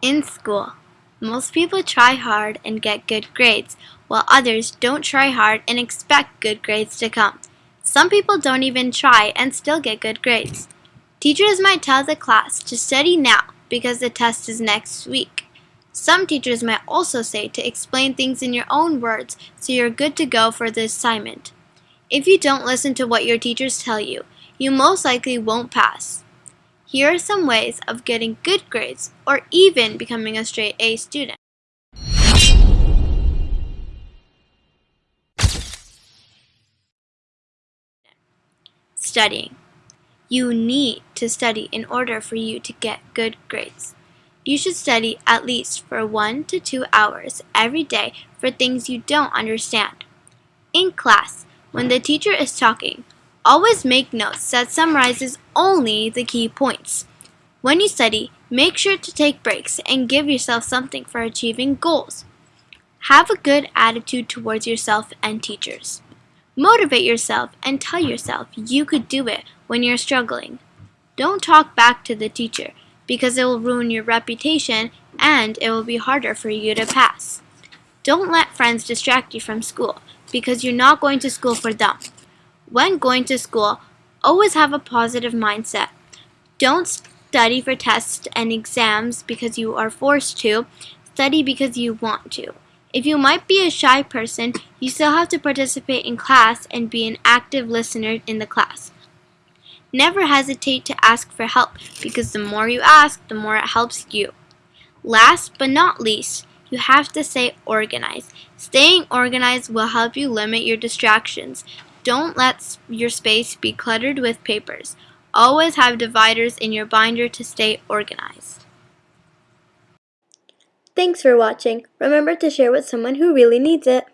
In school, most people try hard and get good grades, while others don't try hard and expect good grades to come. Some people don't even try and still get good grades. Teachers might tell the class to study now because the test is next week. Some teachers might also say to explain things in your own words so you're good to go for the assignment. If you don't listen to what your teachers tell you, you most likely won't pass. Here are some ways of getting good grades or even becoming a straight A student. Studying. You need to study in order for you to get good grades. You should study at least for one to two hours every day for things you don't understand. In class, when the teacher is talking, Always make notes that summarizes only the key points. When you study, make sure to take breaks and give yourself something for achieving goals. Have a good attitude towards yourself and teachers. Motivate yourself and tell yourself you could do it when you're struggling. Don't talk back to the teacher because it will ruin your reputation and it will be harder for you to pass. Don't let friends distract you from school because you're not going to school for them. When going to school, always have a positive mindset. Don't study for tests and exams because you are forced to. Study because you want to. If you might be a shy person, you still have to participate in class and be an active listener in the class. Never hesitate to ask for help because the more you ask, the more it helps you. Last but not least, you have to stay organized. Staying organized will help you limit your distractions. Don't let your space be cluttered with papers. Always have dividers in your binder to stay organized. Thanks for watching. Remember to share with someone who really needs it.